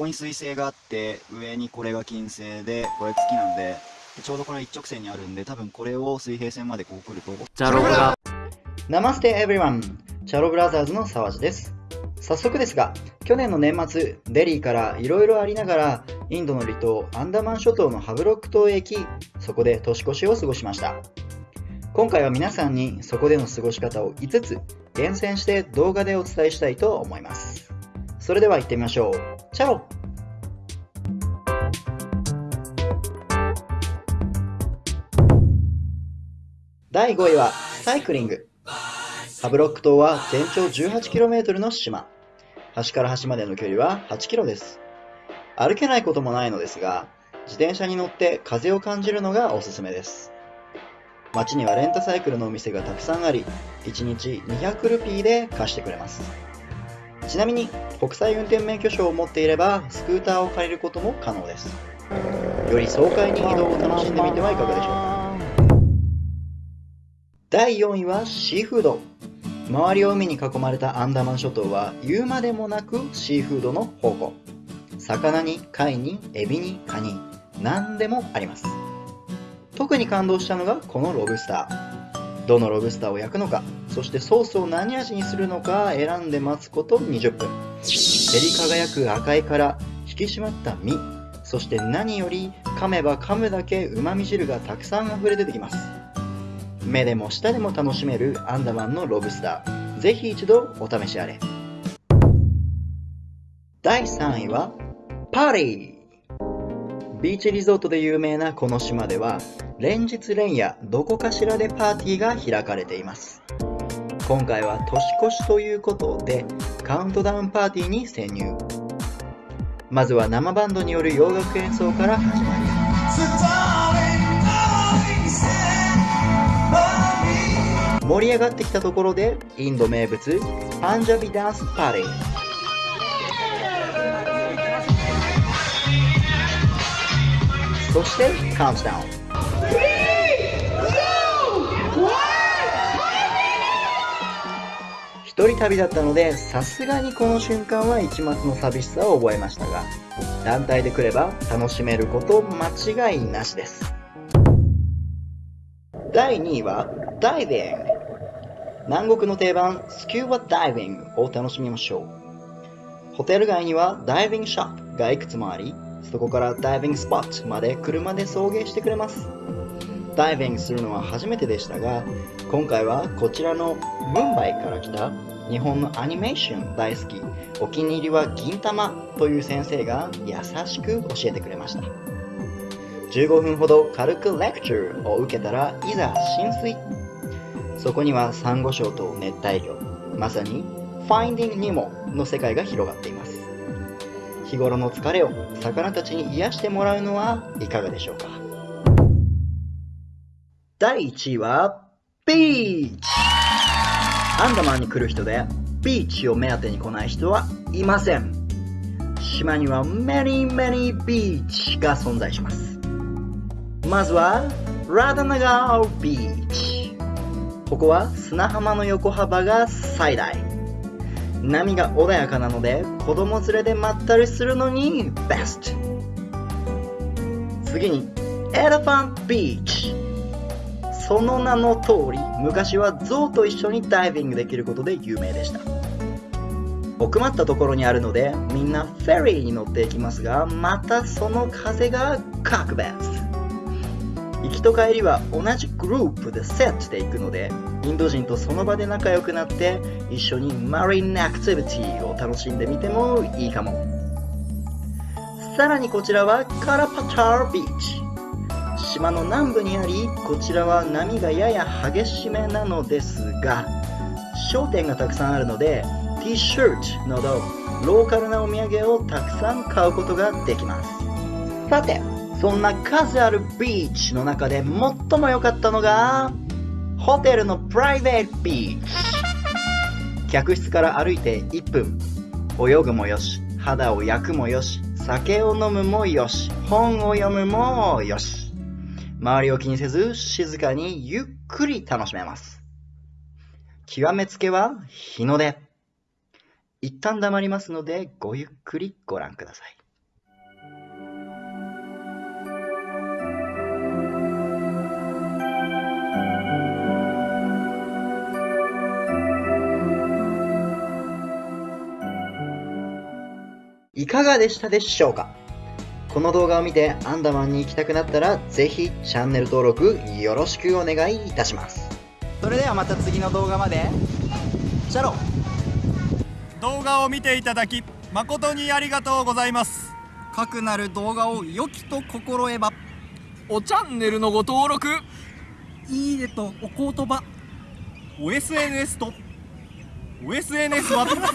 こに水星があって、上にこれが金星で、これ月なんで、でちょうどこれ一直線にあるんで、多分これを水平線までこう来ると、ジャロブラ。ナマステエブリワンチャロブラザーズの沢地です。早速ですが去年の年末デリーからいろいろありながらインドの離島アンダマン諸島のハブロック島へ行きそこで年越しを過ごしました。今回は皆さんにそこでの過ごし方を5つ厳選して動画でお伝えしたいと思いますそれでは行ってみましょう。チャロ。第5位はサイクリング。ハブロック島は全長 18km の島。端から端までの距離は 8km です。歩けないこともないのですが自転車に乗って風を感じるのがおすすめです。街にはレンタサイクルのお店がたくさんあり1日200ルピーで貸してくれます。ちなみに国際運転免許証を持っていればスクーターを借りることも可能です。より爽快に移動を楽しんでみてはいかがでしょうか。第4位はシーフード。周りを海に囲まれたアンダマン諸島は言うまでもなくシーフードの宝庫。魚に貝にエビにカニ何でもあります。特に感動したのがこのロブスター。どのロブスターを焼くのかそしてソースを何味にするのか選んで待つこと20分。照り輝く赤い殻引き締まった身そして何より噛めば噛むだけうまみ汁がたくさん溢れ出てきます。目でも舌でも楽しめるアンダマンのロブスター。ぜひ一度お試しあれ。第3位はパーティー。ビーチリゾートで有名なこの島では連日連夜どこかしらでパーティーが開かれています。今回は年越しということでカウントダウンパーティーに潜入。まずは生バンドによる洋楽演奏から始まります。盛り上がってきたところでインド名物パンジャビダンスパーティーそしてカウントダウン一人旅だったのでさすがにこの瞬間は一末の寂しさを覚えましたが団体で来れば楽しめること間違いなしです。第2位はダイビング南国の定番スキューバダイビングを楽しみましょう。ホテル街にはダイビングショップがいくつもありそこからダイビングスポットまで車で送迎してくれます。ダイビングするのは初めてでしたが今回はこちらのムンバイから来た日本のアニメーション大好きお気に入りは銀玉という先生が優しく教えてくれました。15分ほど軽くレクチャーを受けたらいざ浸水。そこにはサンゴ礁と熱帯魚まさにファインディングニモの世界が広がっています。日頃の疲れを魚たちに癒してもらうのはいかがでしょうか？第1位はビーチ。アンダマンに来る人でビーチを目当てに来ない人はいません。島には many many ビーチが存在します。まずはラダナガービーチ。ここは砂浜の横幅が最大。波が穏やかなので子供連れでまったりするのにベスト次にエレファントビーチその名の通り昔はゾウと一緒にダイビングできることで有名でした。奥まったところにあるのでみんなフェリーに乗っていきますがまたその風が格別。行きと帰りは同じグループでセットで行くのでインド人とその場で仲良くなって一緒にマリンアクティビティを楽しんでみてもいいかも。さらにこちらはカラパタービーチ。島の南部にありこちらは波がやや激しめなのですが商店がたくさんあるので T シャツなどローカルなお土産をたくさん買うことができます。さてそんな数あるビーチの中で最も良かったのがホテルのプライベートビーチ。客室から歩いて1分。泳ぐもよし肌を焼くもよし酒を飲むもよし本を読むもよし。周りを気にせず静かにゆっくり楽しめます。極めつけは日の出。一旦黙りますのでごゆっくりご覧ください。いかがでしたでしょうか？この動画を見てアンダマンに行きたくなったらぜひチャンネル登録よろしくお願いいたします。それではまた次の動画まで。シャロ動画を見ていただき誠にありがとうございます。かくなる動画を良きと心得ば。おチャンネルのご登録。いいねとお言葉。お SNS とお SNS はダメだ